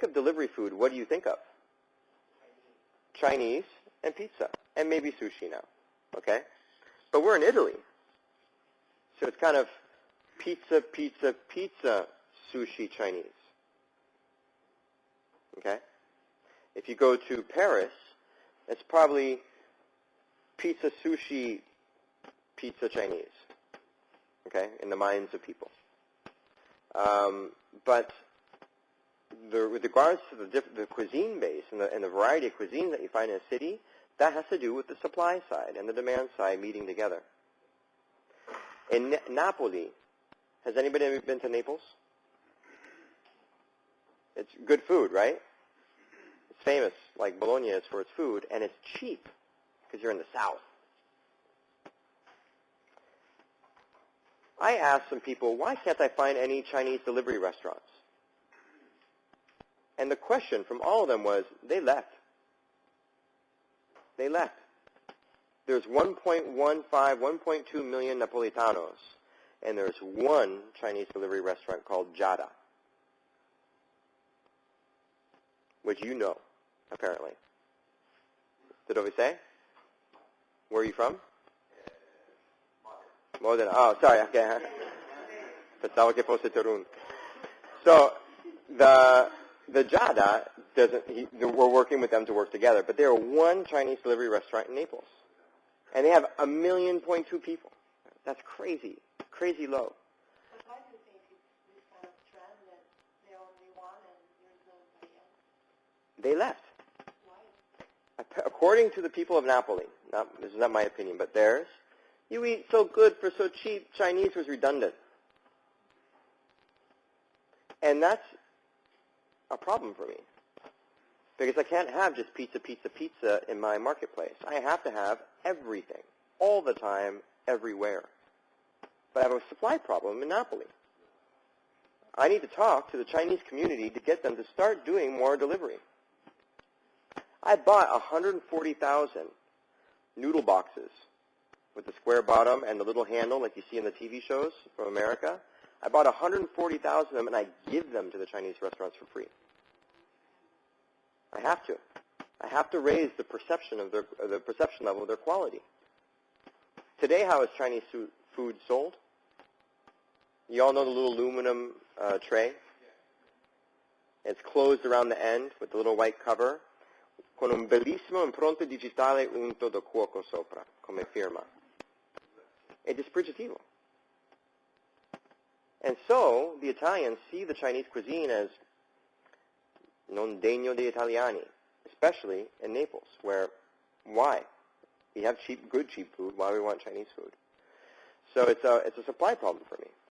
what do you think of? Chinese and pizza, and maybe sushi now, okay? But we're in Italy, so it's kind of pizza, pizza, pizza, sushi, Chinese, okay? If you go to Paris, it's probably pizza, sushi, pizza, Chinese, okay, in the minds of people. Um, but the, with regards to the, the cuisine base and the, and the variety of cuisine that you find in a city, that has to do with the supply side and the demand side meeting together. In Na- Napoli, has anybody ever been to Naples? It's good food, right? It's famous, like Bologna is for its food, and it's cheap because you're in the south. I asked some people, why can't I find any Chinese delivery restaurants? And the question from all of them was, they left. They left. There's 1.15, 1.2 million Napolitanos, and there's one Chinese delivery restaurant called Jada, which you know, apparently. Did we say? Where are you from? Modena. Oh, sorry. Okay. Pensavo che fosse Torino. So the the Jada doesn't. He, we're working with them to work together, but they're one Chinese delivery restaurant in Naples, and they have a million point two people. That's crazy, crazy low. But why do you think it's this kind of trend that they're only one and there's nobody else? They left. Why? According to the people of Napoli, not, this is not my opinion, but theirs, you eat so good for so cheap, Chinese was redundant. And that's a problem for me. Because I can't have just pizza, pizza, pizza in my marketplace. I have to have everything, all the time, everywhere. But I have a supply problem in Napoli. I need to talk to the Chinese community to get them to start doing more delivery. I bought 140,000 noodle boxes with the square bottom and the little handle like you see in the TV shows from America. I bought 140,000 of them and I give them to the Chinese restaurants for free. I have to. I have to raise the perception of their the perception level of their quality. Today, how is Chinese food sold? You all know the little aluminum uh, tray. It's closed around the end with the little white cover, con un bellissimo impronto digitale unto da cuoco sopra, come firma. È dispregiativo. And so the Italians see the Chinese cuisine as non degno di Italiani, especially in Naples, where why? We have cheap, good cheap food. Why we want Chinese food? So it's a it's a supply problem for me.